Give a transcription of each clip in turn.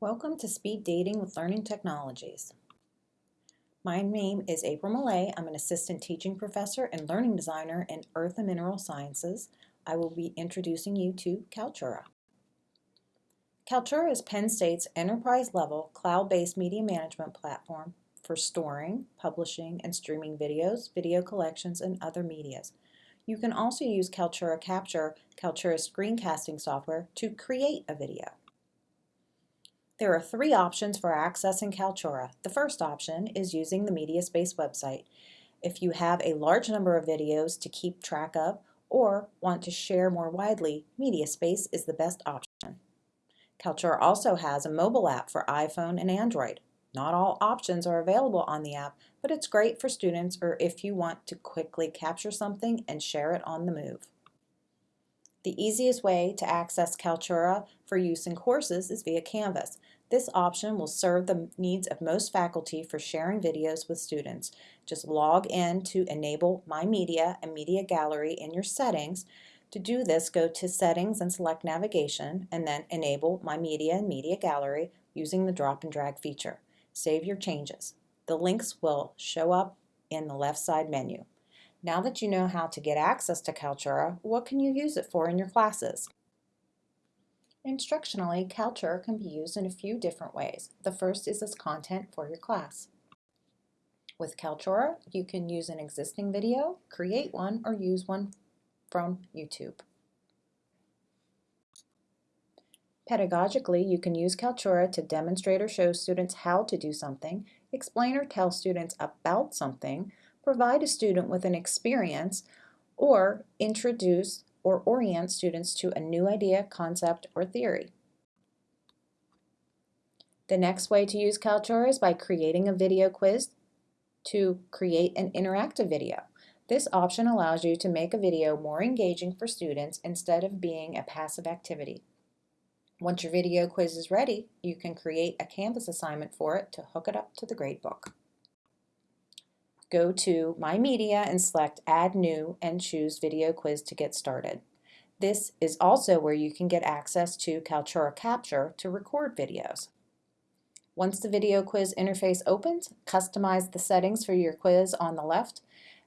Welcome to Speed Dating with Learning Technologies. My name is April Millay. I'm an assistant teaching professor and learning designer in Earth and Mineral Sciences. I will be introducing you to Kaltura. Kaltura is Penn State's enterprise-level cloud-based media management platform for storing, publishing, and streaming videos, video collections, and other medias. You can also use Kaltura Capture, Kaltura's screencasting software, to create a video. There are three options for accessing Kaltura. The first option is using the MediaSpace website. If you have a large number of videos to keep track of or want to share more widely, MediaSpace is the best option. Kaltura also has a mobile app for iPhone and Android. Not all options are available on the app, but it's great for students or if you want to quickly capture something and share it on the move. The easiest way to access Kaltura for use in courses is via Canvas. This option will serve the needs of most faculty for sharing videos with students. Just log in to enable My Media and Media Gallery in your settings. To do this, go to Settings and select Navigation, and then enable My Media and Media Gallery using the drop and drag feature. Save your changes. The links will show up in the left side menu. Now that you know how to get access to Kaltura, what can you use it for in your classes? Instructionally, Kaltura can be used in a few different ways. The first is as content for your class. With Kaltura, you can use an existing video, create one, or use one from YouTube. Pedagogically, you can use Kaltura to demonstrate or show students how to do something, explain or tell students about something, provide a student with an experience, or introduce or orient students to a new idea, concept, or theory. The next way to use Kaltura is by creating a video quiz to create an interactive video. This option allows you to make a video more engaging for students instead of being a passive activity. Once your video quiz is ready, you can create a Canvas assignment for it to hook it up to the gradebook go to My Media and select Add New and choose Video Quiz to get started. This is also where you can get access to Kaltura Capture to record videos. Once the video quiz interface opens, customize the settings for your quiz on the left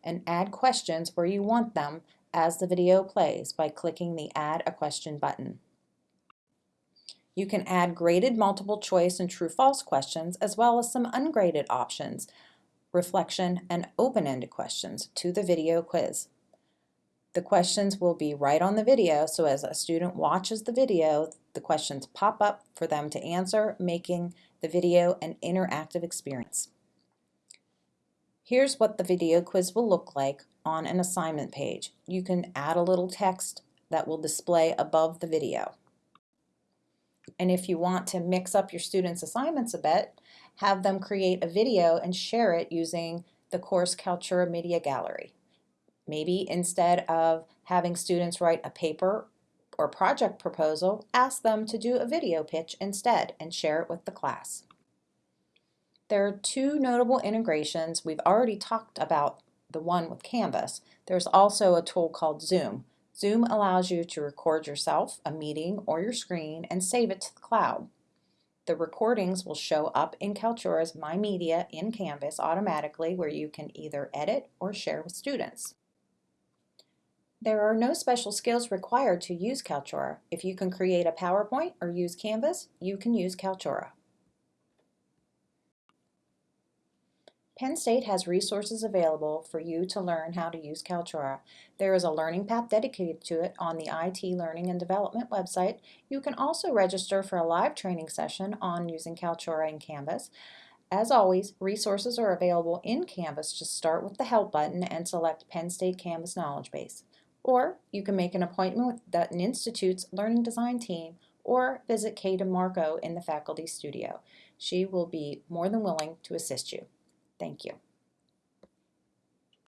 and add questions where you want them as the video plays by clicking the Add a Question button. You can add graded multiple choice and true-false questions as well as some ungraded options reflection, and open-ended questions to the video quiz. The questions will be right on the video, so as a student watches the video, the questions pop up for them to answer, making the video an interactive experience. Here's what the video quiz will look like on an assignment page. You can add a little text that will display above the video. And if you want to mix up your students' assignments a bit, have them create a video and share it using the course Kaltura Media Gallery. Maybe instead of having students write a paper or project proposal, ask them to do a video pitch instead and share it with the class. There are two notable integrations. We've already talked about the one with Canvas. There's also a tool called Zoom. Zoom allows you to record yourself, a meeting, or your screen and save it to the cloud. The recordings will show up in Kaltura's My Media in Canvas automatically where you can either edit or share with students. There are no special skills required to use Kaltura. If you can create a PowerPoint or use Canvas, you can use Kaltura. Penn State has resources available for you to learn how to use Kaltura. There is a learning path dedicated to it on the IT Learning and Development website. You can also register for a live training session on using Kaltura and Canvas. As always, resources are available in Canvas. Just start with the Help button and select Penn State Canvas Knowledge Base. Or you can make an appointment with Dutton Institute's Learning Design team or visit Kay DeMarco in the faculty studio. She will be more than willing to assist you. Thank you.